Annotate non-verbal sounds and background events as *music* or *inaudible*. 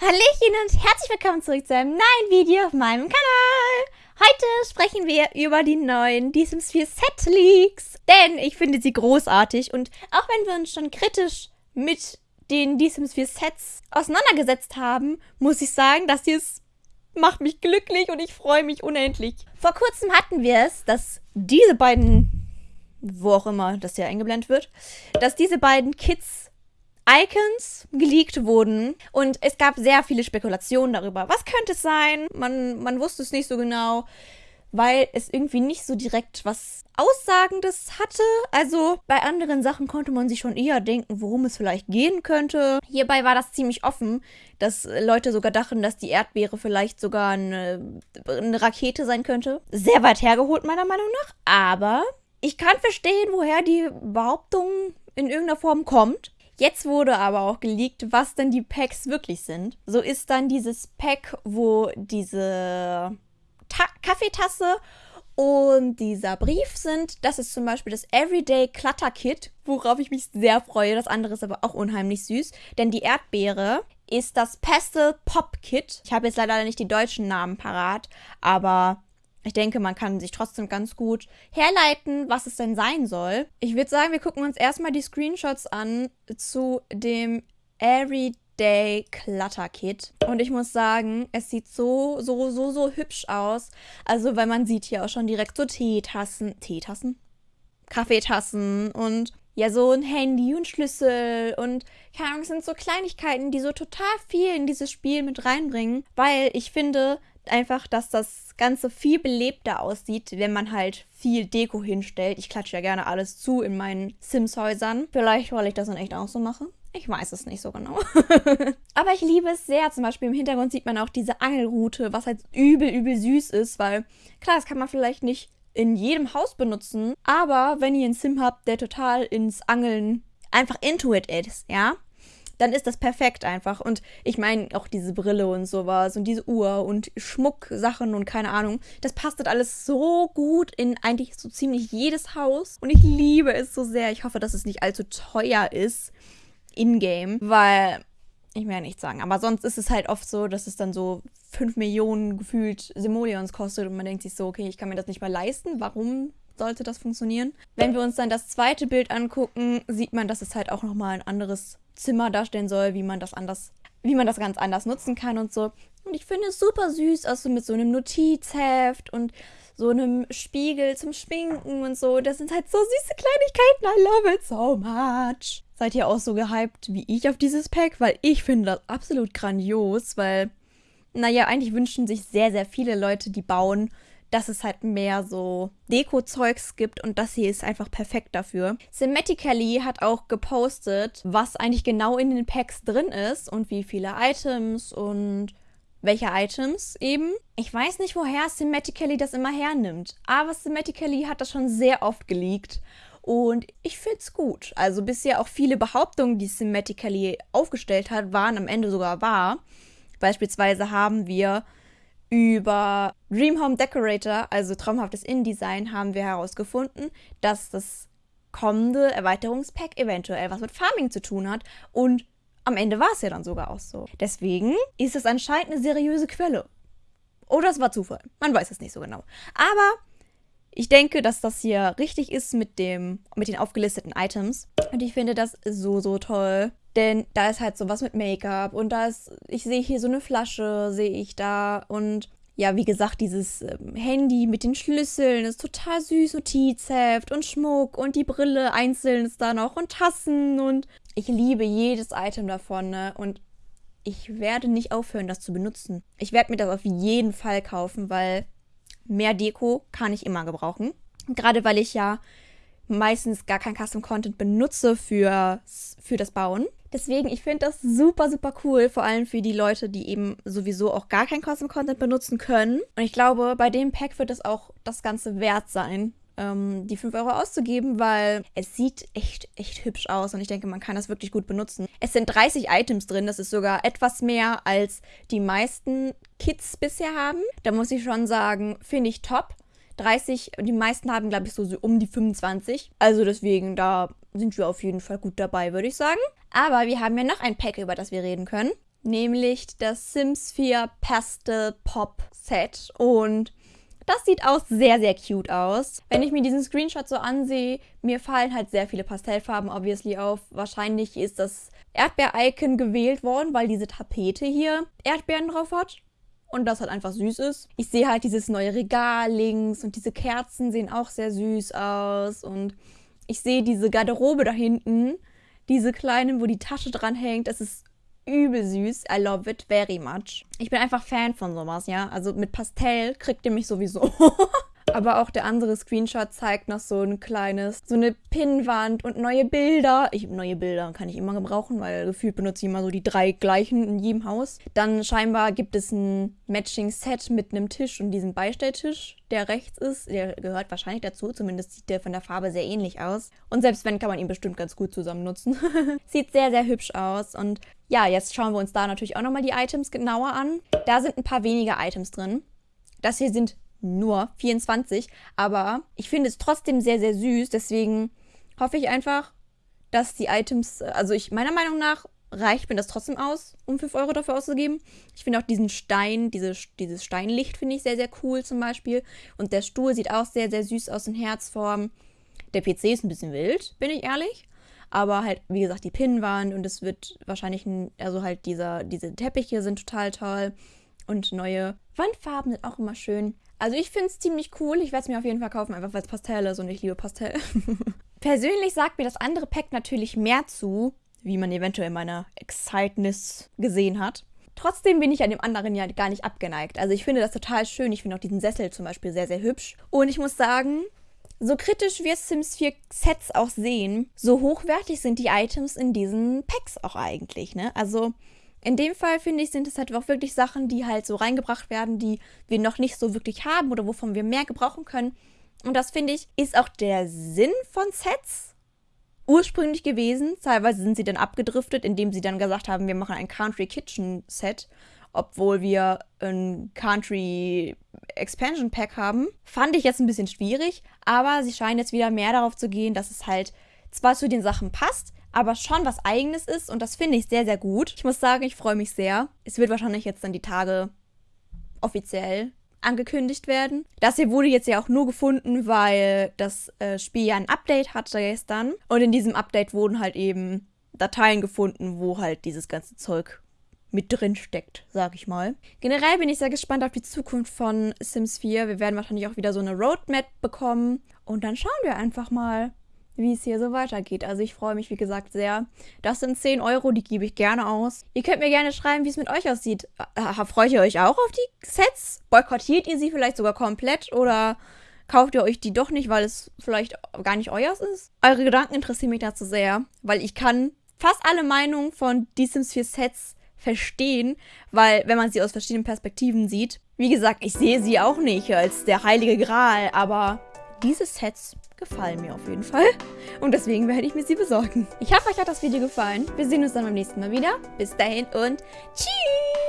Hallöchen und herzlich willkommen zurück zu einem neuen Video auf meinem Kanal. Heute sprechen wir über die neuen Die Sims 4 Set Leaks, denn ich finde sie großartig und auch wenn wir uns schon kritisch mit den Die Sims 4 Sets auseinandergesetzt haben, muss ich sagen, dass sie es macht mich glücklich und ich freue mich unendlich. Vor kurzem hatten wir es, dass diese beiden, wo auch immer das hier eingeblendet wird, dass diese beiden Kids Icons geleakt wurden und es gab sehr viele Spekulationen darüber. Was könnte es sein? Man, man wusste es nicht so genau, weil es irgendwie nicht so direkt was Aussagendes hatte. Also bei anderen Sachen konnte man sich schon eher denken, worum es vielleicht gehen könnte. Hierbei war das ziemlich offen, dass Leute sogar dachten, dass die Erdbeere vielleicht sogar eine, eine Rakete sein könnte. Sehr weit hergeholt meiner Meinung nach, aber ich kann verstehen, woher die Behauptung in irgendeiner Form kommt. Jetzt wurde aber auch geleakt, was denn die Packs wirklich sind. So ist dann dieses Pack, wo diese Ta Kaffeetasse und dieser Brief sind. Das ist zum Beispiel das Everyday Clutter Kit, worauf ich mich sehr freue. Das andere ist aber auch unheimlich süß, denn die Erdbeere ist das Pastel Pop Kit. Ich habe jetzt leider nicht die deutschen Namen parat, aber ich denke, man kann sich trotzdem ganz gut herleiten, was es denn sein soll. Ich würde sagen, wir gucken uns erstmal die Screenshots an zu dem Everyday Clutter Kit. Und ich muss sagen, es sieht so, so, so, so hübsch aus. Also, weil man sieht hier auch schon direkt so Teetassen. Teetassen? Kaffeetassen und ja, so ein Handy und Schlüssel und keine Ahnung, es sind so Kleinigkeiten, die so total viel in dieses Spiel mit reinbringen, weil ich finde, einfach, dass das Ganze viel belebter aussieht, wenn man halt viel Deko hinstellt. Ich klatsche ja gerne alles zu in meinen Sims-Häusern. Vielleicht, weil ich das dann echt auch so mache. Ich weiß es nicht so genau. *laughs* Aber ich liebe es sehr. Zum Beispiel im Hintergrund sieht man auch diese Angelrute, was halt übel, übel süß ist, weil klar, das kann man vielleicht nicht in jedem Haus benutzen. Aber wenn ihr einen Sim habt, der total ins Angeln einfach into it ist, ja, dann ist das perfekt einfach. Und ich meine, auch diese Brille und sowas und diese Uhr und Schmucksachen und keine Ahnung, das passt halt alles so gut in eigentlich so ziemlich jedes Haus. Und ich liebe es so sehr. Ich hoffe, dass es nicht allzu teuer ist in-game, weil ich will ja nichts sagen. Aber sonst ist es halt oft so, dass es dann so 5 Millionen gefühlt Simoleons kostet und man denkt sich so, okay, ich kann mir das nicht mal leisten. Warum sollte das funktionieren? Wenn wir uns dann das zweite Bild angucken, sieht man, dass es halt auch nochmal ein anderes Zimmer darstellen soll, wie man das anders, wie man das ganz anders nutzen kann und so. Und ich finde es super süß, also mit so einem Notizheft und so einem Spiegel zum Schminken und so. Das sind halt so süße Kleinigkeiten. I love it so much. Seid ihr auch so gehypt wie ich auf dieses Pack? Weil ich finde das absolut grandios, weil, naja, eigentlich wünschen sich sehr, sehr viele Leute, die bauen, dass es halt mehr so Deko-Zeugs gibt und das hier ist einfach perfekt dafür. Thematically hat auch gepostet, was eigentlich genau in den Packs drin ist und wie viele Items und welche Items eben. Ich weiß nicht, woher Thematically das immer hernimmt, aber Thematically hat das schon sehr oft geleakt. Und ich finde es gut. Also bisher auch viele Behauptungen, die Thematically aufgestellt hat, waren am Ende sogar wahr. Beispielsweise haben wir über Dream Home Decorator, also traumhaftes InDesign, haben wir herausgefunden, dass das kommende Erweiterungspack eventuell was mit Farming zu tun hat und am Ende war es ja dann sogar auch so. Deswegen ist es anscheinend eine seriöse Quelle. Oder es war Zufall. Man weiß es nicht so genau. Aber ich denke, dass das hier richtig ist mit, dem, mit den aufgelisteten Items. Und ich finde das so, so toll. Denn da ist halt sowas mit Make-up und da ist, ich sehe hier so eine Flasche, sehe ich da und ja, wie gesagt, dieses ähm, Handy mit den Schlüsseln ist total süß, Notizheft und Schmuck und die Brille einzeln ist da noch und Tassen und ich liebe jedes Item davon, ne? Und ich werde nicht aufhören, das zu benutzen. Ich werde mir das auf jeden Fall kaufen, weil mehr Deko kann ich immer gebrauchen. Gerade weil ich ja meistens gar kein Custom Content benutze für, für das Bauen. Deswegen, ich finde das super, super cool, vor allem für die Leute, die eben sowieso auch gar kein Custom Content benutzen können. Und ich glaube, bei dem Pack wird es auch das Ganze wert sein, ähm, die 5 Euro auszugeben, weil es sieht echt, echt hübsch aus und ich denke, man kann das wirklich gut benutzen. Es sind 30 Items drin, das ist sogar etwas mehr als die meisten Kits bisher haben. Da muss ich schon sagen, finde ich top. 30 und die meisten haben, glaube ich, so um die 25. Also deswegen, da sind wir auf jeden Fall gut dabei, würde ich sagen. Aber wir haben ja noch ein Pack, über das wir reden können. nämlich das Sims 4 Pastel Pop Set. Und das sieht auch sehr, sehr cute aus. Wenn ich mir diesen Screenshot so ansehe, mir fallen halt sehr viele Pastellfarben obviously auf. Wahrscheinlich ist das Erdbeer-Icon gewählt worden, weil diese Tapete hier Erdbeeren drauf hat. Und das halt einfach süß ist. Ich sehe halt dieses neue Regal links und diese Kerzen sehen auch sehr süß aus. Und ich sehe diese Garderobe da hinten, diese kleinen, wo die Tasche dran hängt. Das ist übel süß. I love it very much. Ich bin einfach Fan von sowas, ja. Also mit Pastell kriegt ihr mich sowieso. *laughs* Aber auch der andere Screenshot zeigt noch so ein kleines, so eine Pinnwand und neue Bilder. Ich, neue Bilder kann ich immer gebrauchen, weil gefühlt benutze ich immer so die drei gleichen in jedem Haus. Dann scheinbar gibt es ein Matching-Set mit einem Tisch und diesem Beistelltisch, der rechts ist. Der gehört wahrscheinlich dazu, zumindest sieht der von der Farbe sehr ähnlich aus. Und selbst wenn, kann man ihn bestimmt ganz gut zusammen nutzen. *laughs* sieht sehr, sehr hübsch aus und ja, jetzt schauen wir uns da natürlich auch nochmal die Items genauer an. Da sind ein paar weniger Items drin. Das hier sind nur 24, aber ich finde es trotzdem sehr, sehr süß. Deswegen hoffe ich einfach, dass die Items, also ich meiner Meinung nach reicht mir das trotzdem aus, um 5 Euro dafür auszugeben. Ich finde auch diesen Stein, diese, dieses Steinlicht finde ich sehr, sehr cool zum Beispiel. Und der Stuhl sieht auch sehr, sehr süß aus in Herzform. Der PC ist ein bisschen wild, bin ich ehrlich. Aber halt, wie gesagt, die Pinnwand und es wird wahrscheinlich, ein, also halt dieser, diese Teppiche sind total toll. Und neue Wandfarben sind auch immer schön. Also ich finde es ziemlich cool. Ich werde es mir auf jeden Fall kaufen, einfach weil es Pastell ist und ich liebe Pastell. *laughs* Persönlich sagt mir das andere Pack natürlich mehr zu, wie man eventuell in meiner Excitedness gesehen hat. Trotzdem bin ich an dem anderen ja gar nicht abgeneigt. Also ich finde das total schön. Ich finde auch diesen Sessel zum Beispiel sehr, sehr hübsch. Und ich muss sagen, so kritisch wir Sims 4 Sets auch sehen, so hochwertig sind die Items in diesen Packs auch eigentlich. Ne? Also in dem Fall, finde ich, sind es halt auch wirklich Sachen, die halt so reingebracht werden, die wir noch nicht so wirklich haben oder wovon wir mehr gebrauchen können. Und das, finde ich, ist auch der Sinn von Sets ursprünglich gewesen. Teilweise sind sie dann abgedriftet, indem sie dann gesagt haben, wir machen ein Country Kitchen Set, obwohl wir ein Country Expansion Pack haben. Fand ich jetzt ein bisschen schwierig, aber sie scheinen jetzt wieder mehr darauf zu gehen, dass es halt zwar zu den Sachen passt, aber schon was eigenes ist und das finde ich sehr, sehr gut. Ich muss sagen, ich freue mich sehr. Es wird wahrscheinlich jetzt dann die Tage offiziell angekündigt werden. Das hier wurde jetzt ja auch nur gefunden, weil das äh, Spiel ja ein Update hatte gestern. Und in diesem Update wurden halt eben Dateien gefunden, wo halt dieses ganze Zeug mit drin steckt, sag ich mal. Generell bin ich sehr gespannt auf die Zukunft von Sims 4. Wir werden wahrscheinlich auch wieder so eine Roadmap bekommen. Und dann schauen wir einfach mal, wie es hier so weitergeht. Also ich freue mich, wie gesagt, sehr. Das sind 10 Euro, die gebe ich gerne aus. Ihr könnt mir gerne schreiben, wie es mit euch aussieht. Freut ihr euch auch auf die Sets? Boykottiert ihr sie vielleicht sogar komplett oder kauft ihr euch die doch nicht, weil es vielleicht gar nicht euers ist? Eure Gedanken interessieren mich dazu sehr, weil ich kann fast alle Meinungen von die Sims 4 Sets verstehen, weil wenn man sie aus verschiedenen Perspektiven sieht, wie gesagt, ich sehe sie auch nicht als der heilige Gral, aber diese Sets gefallen mir auf jeden Fall. Und deswegen werde ich mir sie besorgen. Ich hoffe, euch hat das Video gefallen. Wir sehen uns dann beim nächsten Mal wieder. Bis dahin und tschüss!